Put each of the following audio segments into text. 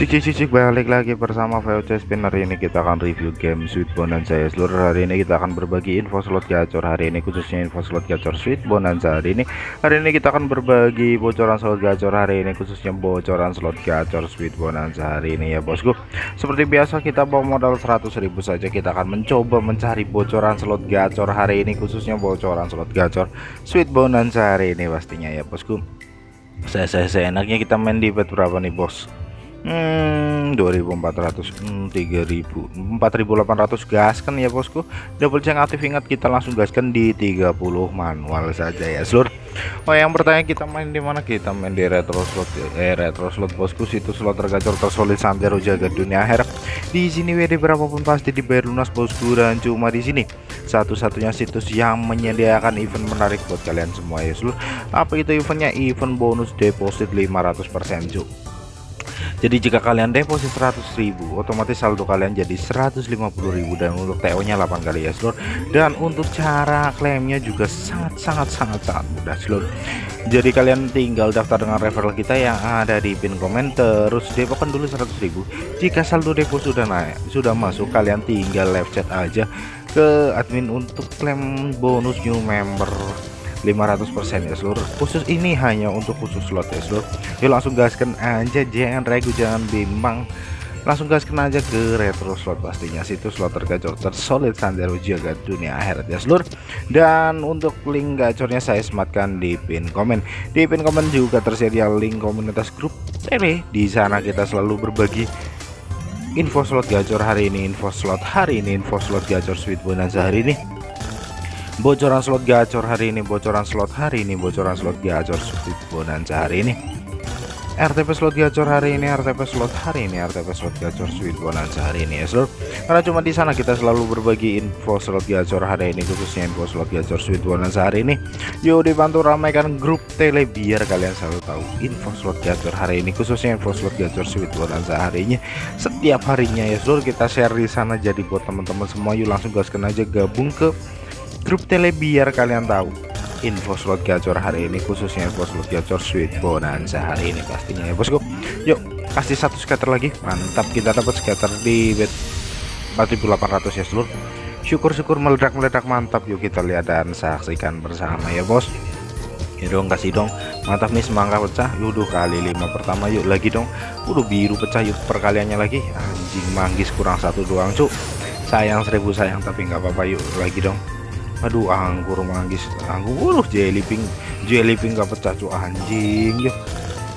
Cicik cicik balik lagi bersama VOC Spinner. Ini kita akan review game Sweet Bonanza ya seluruh hari ini kita akan berbagi info slot gacor. Hari ini khususnya info slot gacor Sweet Bonanza hari ini. Hari ini kita akan berbagi bocoran slot gacor. Hari ini khususnya bocoran slot gacor Sweet Bonanza hari ini ya bosku. Seperti biasa kita bawa modal 100.000 saja. Kita akan mencoba mencari bocoran slot gacor hari ini khususnya bocoran slot gacor Sweet Bonanza hari ini pastinya ya bosku. Saya, saya enaknya kita main di bet berapa nih bos Hmm 2400 hmm, 3000 4800 gaskan ya bosku. Double check aktif ingat kita langsung gaskan di 30 manual saja ya seluruh Oh yang bertanya kita main di mana? Kita main di retro slot eh retro slot bosku. Situs slot tergacor tersolid santero jaga dunia akhirat. Di sini WD berapapun pasti dibayar lunas bosku dan cuma di sini. Satu-satunya situs yang menyediakan event menarik buat kalian semua ya seluruh apa itu eventnya? Event bonus deposit 500% cuy jadi jika kalian deposit 100.000 otomatis saldo kalian jadi 150.000 dan untuk TO nya 8 kali ya seluruh dan untuk cara klaimnya juga sangat sangat sangat sangat mudah seluruh jadi kalian tinggal daftar dengan referral kita yang ada di pin komen. Terus depokan dulu 100.000 jika saldo depo sudah naik sudah masuk kalian tinggal live chat aja ke admin untuk klaim bonus new member 500% ya seluruh khusus ini hanya untuk khusus slot ya seluruh. Yuk langsung gaskan aja jangan ragu jangan bimbang. Langsung gaskan aja ke retro slot pastinya situ slot tergacor tersolid sandero jaga dunia akhirat ya seluruh. Dan untuk link gacornya saya sematkan di pin komen. Di pin komen juga tersedia link komunitas grup tele di sana kita selalu berbagi info slot gacor hari ini info slot hari ini info slot gacor sweet bonanza hari ini bocoran slot gacor hari ini bocoran slot hari ini bocoran slot gacor sweet bonanza hari ini RTP slot gacor hari ini RTP slot hari ini RTP slot gacor sweet bonanza hari ini ya seluruh karena cuma di sana kita selalu berbagi info slot gacor hari ini khususnya info slot gacor sweet bonanza hari ini. Yuk dibantu ramaikan grup tele biar kalian selalu tahu info slot gacor hari ini khususnya info slot gacor sweet bonanza hari ini setiap harinya ya seluruh kita share di sana. Jadi buat teman-teman semua yuk langsung gaskan aja gabung ke grup tele biar kalian tahu. Info slot gacor hari ini khususnya info slot gacor sweet bonanza hari ini pastinya ya bosku. Yuk kasih satu scatter lagi. Mantap kita dapat scatter di bet 4800 ya seluruh. Syukur-syukur meledak-meledak mantap. Yuk kita lihat dan saksikan bersama ya bos. Ya dong kasih dong. Mantap nih semangka pecah. Yaudah kali lima pertama. Yuk lagi dong. Udah biru pecah. Yuk perkaliannya lagi. Anjing manggis kurang satu doang cuk. Sayang seribu sayang tapi nggak apa-apa. Yuk lagi dong aduh anggur manggis. Anggur jelly pink jelly pink gak pecah cuy anjing yuk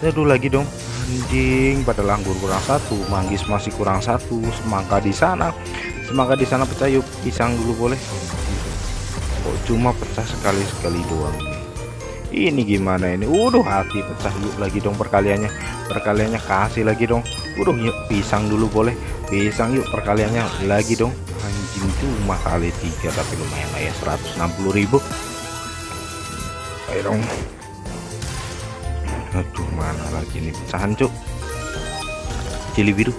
aduh lagi dong. Anjing padahal anggur kurang satu. Manggis masih kurang satu. Semangka di sana. Semangka di sana pecah yuk. Pisang dulu boleh. Kok cuma pecah sekali sekali doang ini? Gimana ini? Udah hati pecah yuk. Lagi dong perkaliannya. Perkaliannya kasih lagi dong. Udah yuk. Pisang dulu boleh. Pisang yuk. Perkaliannya lagi dong anjing cuma kali tiga tapi lumayan lah ya 160.000 ayo dong. Aduh mana lagi nih pecahan cuk. Cili biru.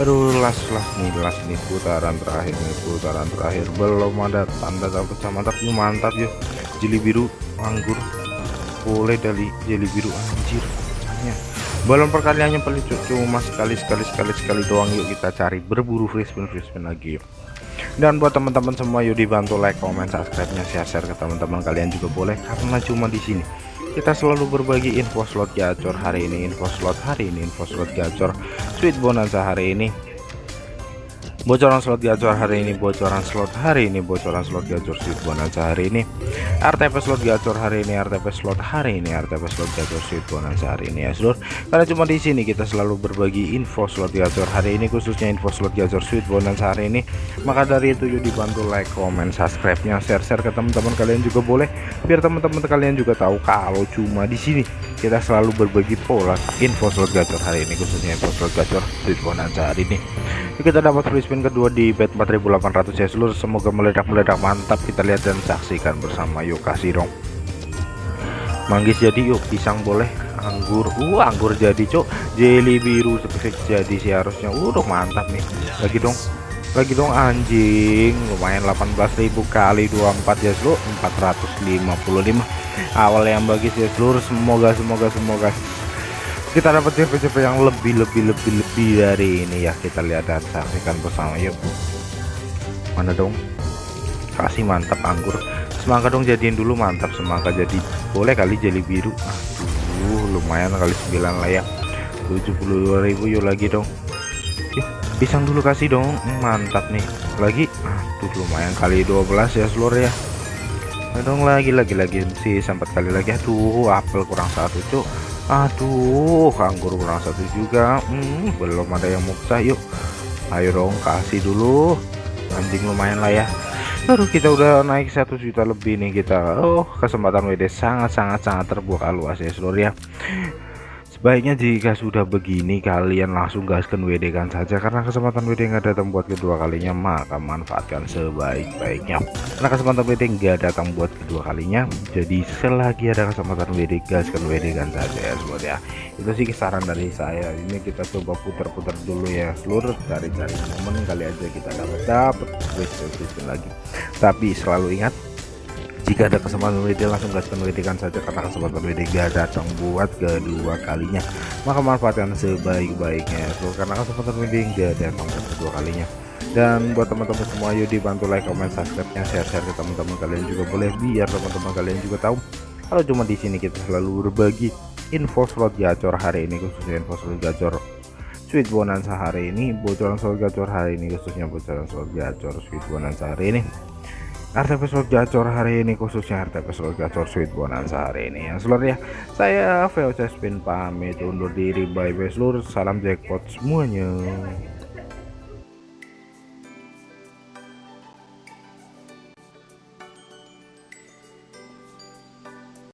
Aduh las las nih las nih putaran terakhir nih putaran terakhir. Belum ada tanda pecah mantap yuk mantap yuk jeli biru anggur. Boleh dari jeli biru anjir balon perkaliannya paling cuma sekali sekali sekali sekali doang. Yuk kita cari berburu free spin lagi yuk. Dan buat teman-teman semua yuk dibantu like comment subscribe nya share share ke teman-teman kalian juga boleh karena cuma di sini kita selalu berbagi info slot gacor hari ini info slot hari ini info slot gacor sweet bonanza hari ini bocoran slot gacor hari ini bocoran slot hari ini bocoran slot gacor sweet bonanza hari ini. RTP slot gacor hari ini RTP slot hari ini RTP slot gacor sweet bonanza hari ini ya seluruh karena cuma di sini kita selalu berbagi info slot gacor hari ini khususnya info slot gacor sweet bonanza hari ini. Maka dari itu yuk dibantu like comment subscribe nya share share ke teman-teman kalian juga boleh. Biar teman-teman kalian juga tahu kalau cuma di sini kita selalu berbagi pola info slot gacor hari ini khususnya info slot gacor sweet bonanza hari ini kita dapat free spin kedua di bet 4800 ya seluruh semoga meledak-meledak mantap kita lihat dan saksikan bersama yuk kasih dong manggis jadi yuk pisang boleh anggur uh anggur jadi cok jelly biru spesifik jadi sih harusnya udah mantap nih. Lagi dong lagi dong anjing lumayan 18.000 kali 24 ya seluruh 455 awal yang bagi ya seluruh semoga semoga semoga kita dapat CP-CP yang lebih lebih lebih lebih dari ini ya. Kita lihat dan saksikan bersama. Yuk. Mana dong? Kasih mantap anggur. Semangka dong jadiin dulu mantap semangka jadi boleh kali jadi biru? Aduh lumayan kali 9 lah ya. 72.000 yuk lagi dong. Yuk pisang dulu kasih dong. Hmm, mantap nih. Lagi? Aduh lumayan kali 12 ya seluruh ya. Dong lagi lagi lagi. Sih sempat kali lagi. Aduh apel kurang satu cuk aduh anggur kurang satu juga. Hmm, belum ada yang mukta yuk. Ayo dong kasih dulu. Anjing lumayan lah ya. Baru kita udah naik satu juta lebih nih kita. Oh kesempatan WD sangat sangat sangat terbuka luas ya seluruh ya Sebaiknya jika sudah begini kalian langsung gaskan WD kan saja karena kesempatan WD nggak datang buat kedua kalinya maka manfaatkan sebaik-baiknya. Karena kesempatan WD nggak datang buat kedua kalinya jadi selagi ada kesempatan WD gaskan WD kan saja ya seluruh ya. Itu sih saran dari saya. Ini kita coba putar-putar dulu ya seluruh cari-cari momen kali aja kita dapat dapat lagi. Tapi selalu ingat jika ada kesempatan WD langsung gaskan WD kan saja karena kesempatan WD gak datang buat kedua kalinya. Maka manfaatkan sebaik-baiknya. So, karena kesempatan WD gak datang buat kedua kalinya. Dan buat teman-teman semua yuk dibantu like comment subscribe nya share-share ke teman-teman kalian juga boleh. Biar teman-teman kalian juga tahu kalau cuma di sini kita selalu berbagi info slot gacor hari ini khususnya info slot gacor sweet bonanza hari ini. Bocoran slot gacor hari ini khususnya bocoran slot gacor sweet bonanza hari ini RTP slot gacor hari ini khususnya RTP slot gacor sweet bonanza hari ini. Ya seluruh ya saya VOC Spin pamit undur diri. Bye bye seluruh. Salam jackpot semuanya